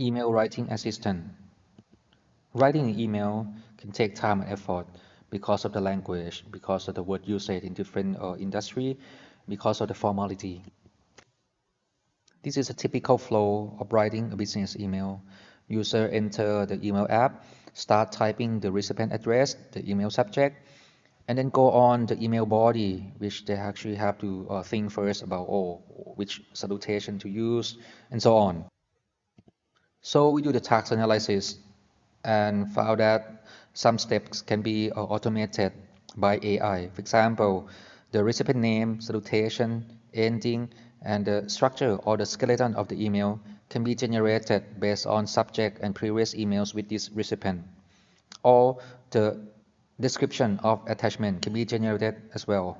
Email writing assistant. Writing an email can take time and effort because of the language, because of the word usage in different uh, industry, because of the formality. This is a typical flow of writing a business email. User enter the email app, start typing the recipient address, the email subject, and then go on the email body, which they actually have to uh, think first about, oh, which salutation to use, and so on. So we do the task analysis and found that some steps can be uh, automated by AI. For example, the recipient name, salutation, ending, and the structure or the skeleton of the email can be generated based on subject and previous emails with this recipient. Or the description of attachment can be generated as well.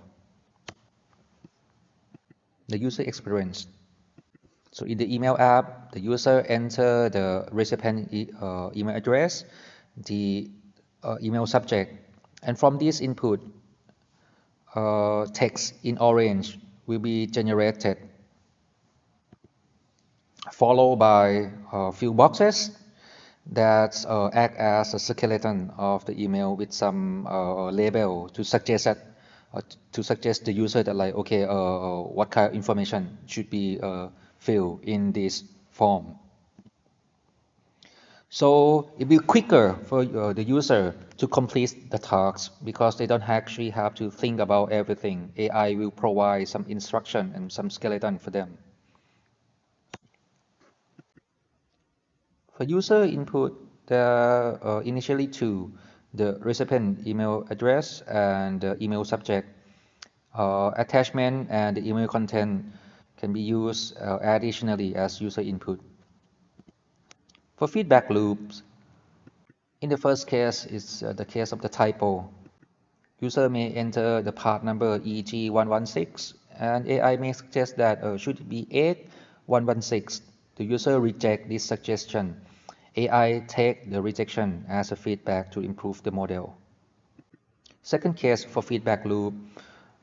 The user experience. So in the email app, the user enter the recipient e uh, email address, the uh, email subject, and from this input, uh, text in orange will be generated, followed by a few boxes that uh, act as a skeleton of the email with some uh, label to suggest that uh, to suggest the user that like okay what kind of information should be fill in this form. So it will be quicker for uh, the user to complete the task because they don't actually have to think about everything. AI will provide some instruction and some skeleton for them. For user input, there are uh, initially two, the recipient email address and the email subject. Uh, attachment and the email content can be used uh, additionally as user input. For feedback loops, in the first case, it's uh, the case of the typo. User may enter the part number EG116, and AI may suggest that uh, should be 8116. The user reject this suggestion. AI take the rejection as a feedback to improve the model. Second case for feedback loop,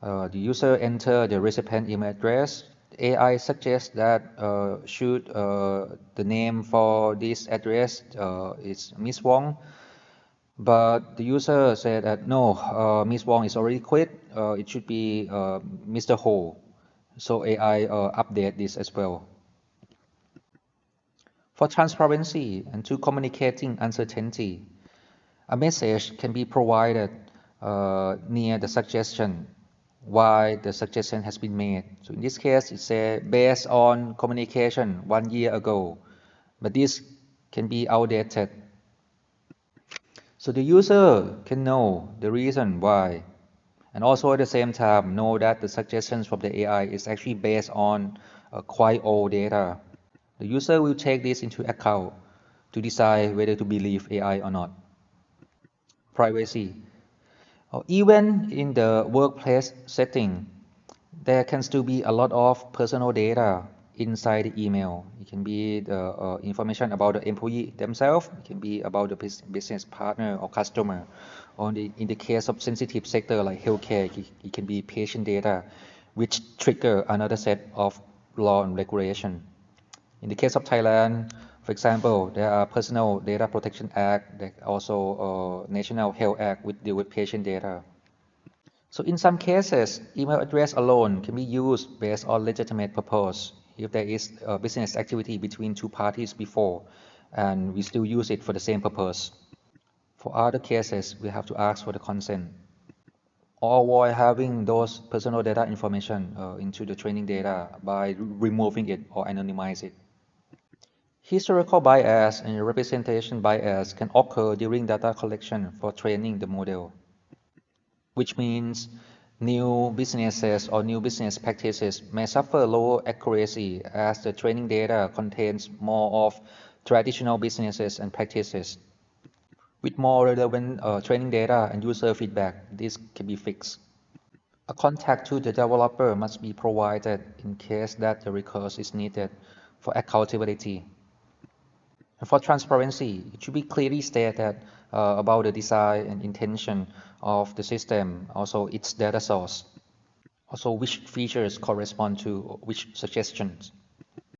uh, the user enter the recipient email address AI suggests that uh, should uh, the name for this address uh, is Miss Wong, but the user said that no, uh, Miss Wong is already quit. Uh, it should be uh, Mr. Ho. So AI update this as well. For transparency and to communicating uncertainty, a message can be provided near the suggestion why the suggestion has been made. So in this case, it's uh, based on communication one year ago, but this can be outdated. So the user can know the reason why, and also at the same time know that the suggestions from the AI is actually based on quite old data. The user will take this into account to decide whether to believe AI or not. Privacy. Even in the workplace setting, there can still be a lot of personal data inside the email. It can be the uh, information about the employee themselves. It can be about the business partner or customer. Or in the case of sensitive sector like healthcare, it can be patient data, which trigger another set of law and regulation. In the case of Thailand, for example, there are Personal Data Protection Act, there also uh, National Health Act which deal with patient data. So in some cases, email address alone can be used based on legitimate purpose if there is a business activity between two parties before and we still use it for the same purpose. For other cases, we have to ask for the consent or avoid having those personal data information uh, into the training data by removing it or anonymize it. Historical bias and representation bias can occur during data collection for training the model, which means new businesses or new business practices may suffer lower accuracy as the training data contains more of traditional businesses and practices. With more relevant uh, training data and user feedback, this can be fixed. A contact to the developer must be provided in case that the recourse is needed for accountability. For transparency, it should be clearly stated uh, about the design and intention of the system, also its data source, also which features correspond to which suggestions.